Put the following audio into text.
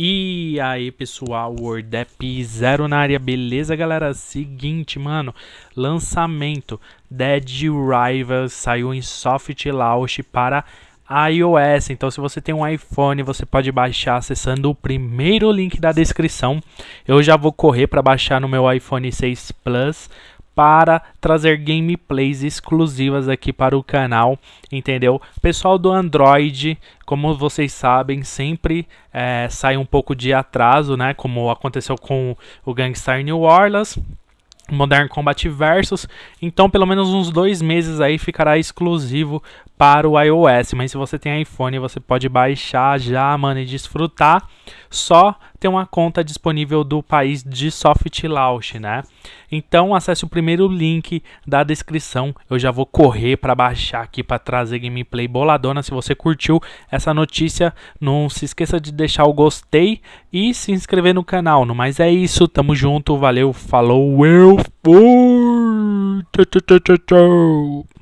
E aí pessoal, WordApp Zero na área, beleza galera? Seguinte, mano, lançamento Dead Rivals saiu em soft launch para iOS. Então, se você tem um iPhone, você pode baixar acessando o primeiro link da descrição. Eu já vou correr para baixar no meu iPhone 6 Plus para trazer gameplays exclusivas aqui para o canal, entendeu? Pessoal do Android, como vocês sabem, sempre é, sai um pouco de atraso, né? Como aconteceu com o Gangstar New Orleans. Modern Combat Versus, então pelo menos uns dois meses aí ficará exclusivo para o iOS, mas se você tem iPhone você pode baixar já, mano, e desfrutar, só ter uma conta disponível do país de soft launch, né? Então acesse o primeiro link da descrição, eu já vou correr para baixar aqui para trazer gameplay boladona, se você curtiu essa notícia, não se esqueça de deixar o gostei e se inscrever no canal, no mais é isso, tamo junto, valeu, falou, eu fui! Tchau, tchau, tchau, tchau.